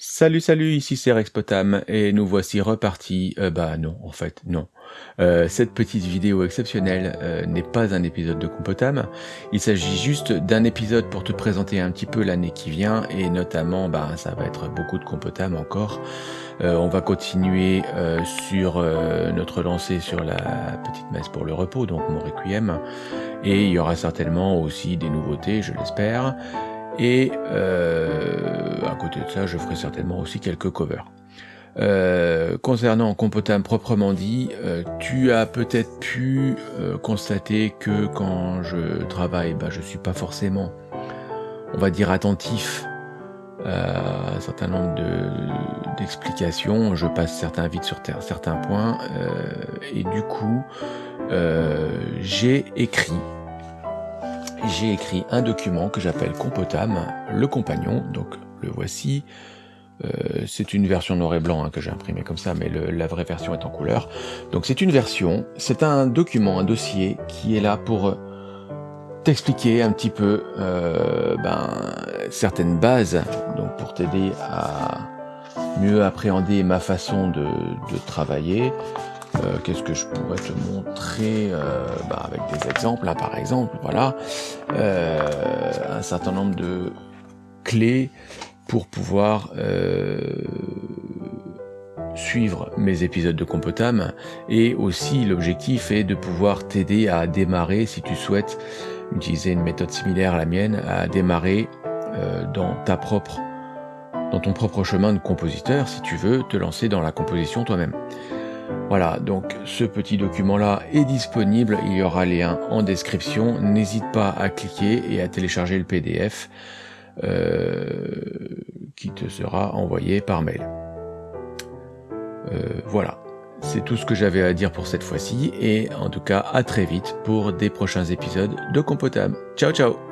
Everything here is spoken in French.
Salut salut, ici c'est Rexpotam et nous voici repartis, euh, bah non en fait non. Euh, cette petite vidéo exceptionnelle euh, n'est pas un épisode de Compotam, il s'agit juste d'un épisode pour te présenter un petit peu l'année qui vient et notamment bah, ça va être beaucoup de Compotam encore. on va continuer sur notre lancée sur la petite messe pour le repos, donc mon requiem, et il y aura certainement aussi des nouveautés, je l'espère. Et euh, à côté de ça, je ferai certainement aussi quelques covers. Euh, concernant Compotam proprement dit, euh, tu as peut-être pu constater que quand je travaille, bah, je suis pas forcément, on va dire, attentif à un certain nombre d'explications. je passe certains vides sur certains points. et du coup, j'ai écrit j'ai écrit un document que j'appelle Compotam, le compagnon, donc le voici. Euh, c'est une version noir et blanc hein, que j'ai imprimé comme ça, mais la vraie version est en couleur. Donc c'est une version, c'est un document, un dossier qui est là pour t'expliquer un petit peu euh, ben, certaines bases, donc pour t'aider à mieux appréhender ma façon de travailler, euh, qu'est-ce que je pourrais te montrer euh, bah, avec des exemples? Là par exemple voilà euh, un certain nombre de clés pour pouvoir suivre mes épisodes de Compotam et aussi l'objectif est de pouvoir t'aider à démarrer si tu souhaites utiliser une méthode similaire à la mienne à démarrer dans ta propre dans ton propre chemin de compositeur si tu veux te lancer dans la composition toi-même. Voilà, donc ce petit document-là est disponible, il y aura les liens en description. N'hésite pas à cliquer et à télécharger le PDF euh, qui te sera envoyé par mail. Euh, voilà, c'est tout ce que j'avais à dire pour cette fois-ci, et en tout cas à très vite pour des prochains épisodes de Compotam. Ciao ciao